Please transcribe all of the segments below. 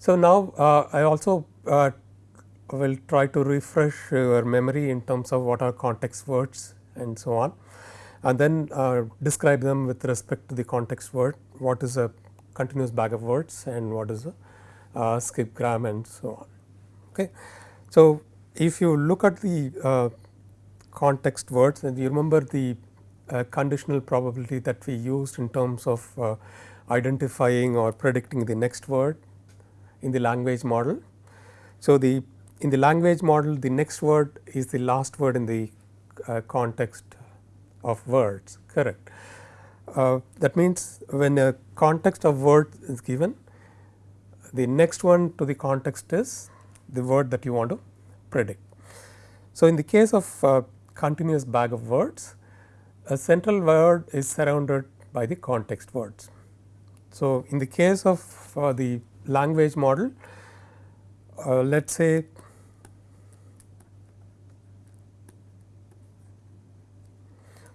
So, now uh, I also uh, will try to refresh your memory in terms of what are context words and so on and then uh, describe them with respect to the context word, what is a continuous bag of words and what is a uh, skip gram and so on. Okay. So, if you look at the uh, context words and you remember the uh, conditional probability that we used in terms of identifying or predicting the next word in the language model. So, the in the language model the next word is the last word in the uh, context of words correct. Uh, that means, when a context of word is given the next one to the context is the word that you want to predict. So, in the case of uh, continuous bag of words a central word is surrounded by the context words. So, in the case of uh, the language model. Uh, let us say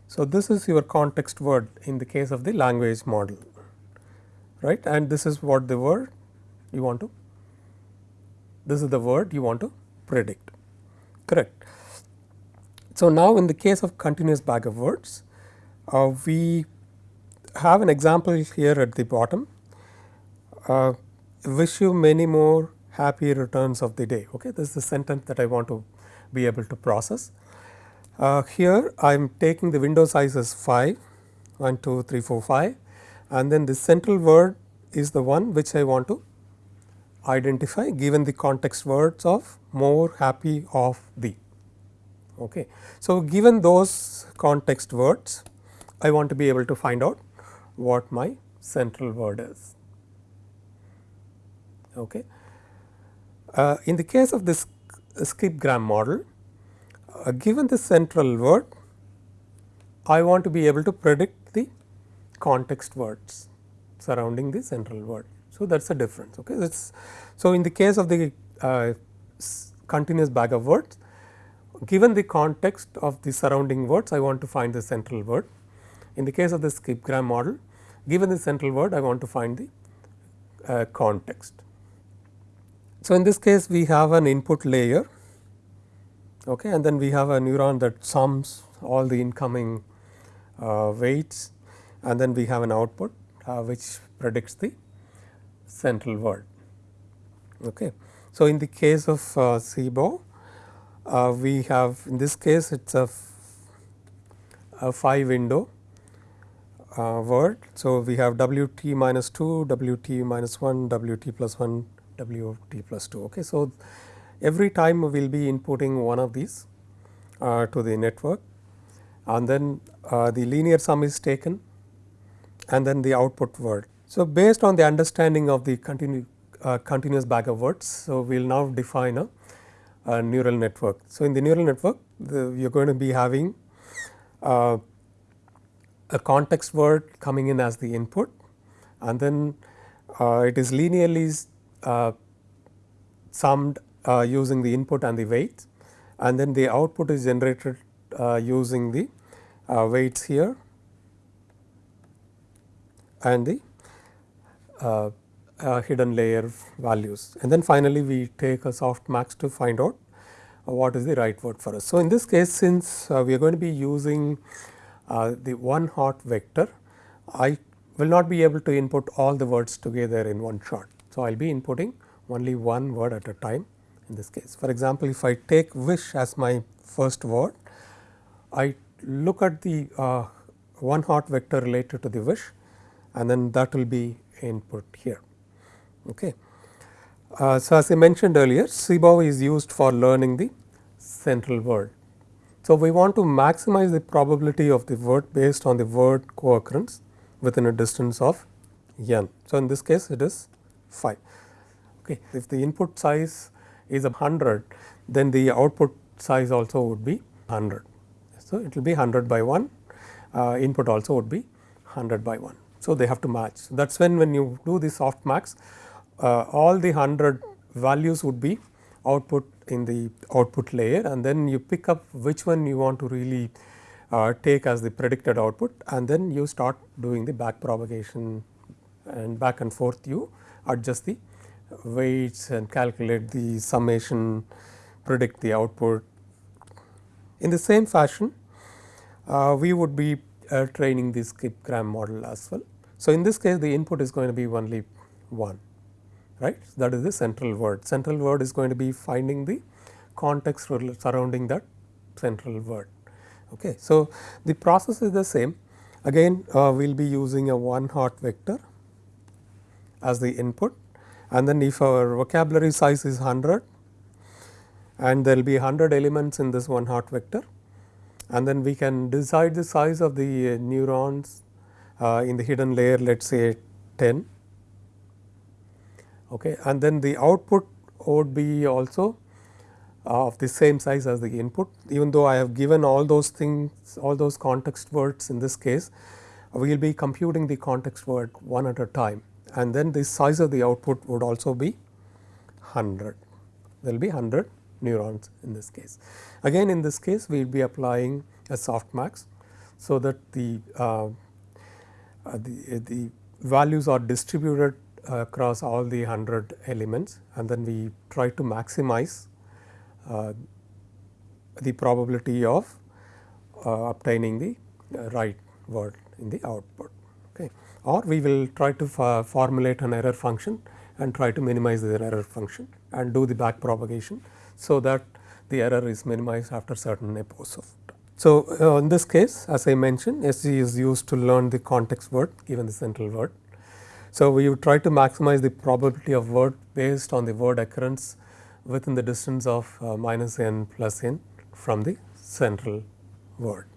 So, this is your context word in the case of the language model right? And this is what the word you want to this is the word you want to predict correct. So, now in the case of continuous bag of words uh, we have an example here at the bottom. Uh, wish you many more happy returns of the day okay this is the sentence that I want to be able to process uh, here I am taking the window size as 5, 1, 2, 3, 4, 5 and then the central word is the one which I want to identify given the context words of more happy of the. Okay. So, given those context words I want to be able to find out what my central word is. Okay. Uh, in the case of this skip gram model uh, given the central word, I want to be able to predict the context words surrounding the central word. So, that is a difference. Okay. That's, so, in the case of the uh, continuous bag of words, given the context of the surrounding words, I want to find the central word. In the case of the skip gram model, given the central word, I want to find the uh, context. So, in this case, we have an input layer okay, and then we have a neuron that sums all the incoming uh, weights and then we have an output uh, which predicts the central word. Okay. So, in the case of uh, CBOW, uh, we have in this case it is a, a 5 window uh, word. So, we have W t minus 2, W t minus 1, W t plus 1, W t plus 2. Okay. So, every time we will be inputting one of these uh, to the network and then uh, the linear sum is taken and then the output word. So, based on the understanding of the continu, uh, continuous bag of words, so we will now define a, a, neural network. So, in the neural network you are going to be having uh, a context word coming in as the input and then uh, it is linearly summed uh, using the input and the weights and then the output is generated uh, using the uh, weights here and the uh, uh, hidden layer values and then finally we take a softmax to find out what is the right word for us. So, in this case since uh, we are going to be using the one hot vector I will not be able to input all the words together in one shot. So, I will be inputting only one word at a time in this case. For example, if I take wish as my first word, I look at the uh, one hot vector related to the wish and then that will be input here. Okay. Uh, so, as I mentioned earlier CBOW is used for learning the central word. So, we want to maximize the probability of the word based on the word co-occurrence within a distance of n. So, in this case it is 5. Okay. If the input size is a 100 then the output size also would be 100. So, it will be 100 by 1 uh, input also would be 100 by 1. So, they have to match. So, that is when when you do the softmax uh, all the 100 values would be output in the output layer and then you pick up which one you want to really uh, take as the predicted output and then you start doing the back propagation and back and forth you adjust the weights and calculate the summation, predict the output. In the same fashion, uh, we would be uh, training the skip gram model as well. So, in this case the input is going to be only 1 right that is the central word. Central word is going to be finding the context surrounding that central word. Okay. So, the process is the same again uh, we will be using a one hot vector as the input. And then if our vocabulary size is 100 and there will be 100 elements in this one hot vector and then we can decide the size of the uh, neurons uh, in the hidden layer let us say 10 okay. and then the output would be also uh, of the same size as the input. Even though I have given all those things all those context words in this case we will be computing the context word one at a time and then the size of the output would also be 100 there will be 100 neurons in this case. Again in this case we will be applying a softmax so that the, uh, uh, the, the values are distributed across all the 100 elements and then we try to maximize uh, the probability of uh, obtaining the uh, right word in the output. Or we will try to formulate an error function and try to minimize the error function and do the back propagation so that the error is minimized after certain epochs of time. So, uh, in this case as I mentioned SG is used to learn the context word given the central word. So, we would try to maximize the probability of word based on the word occurrence within the distance of uh, minus n plus n from the central word.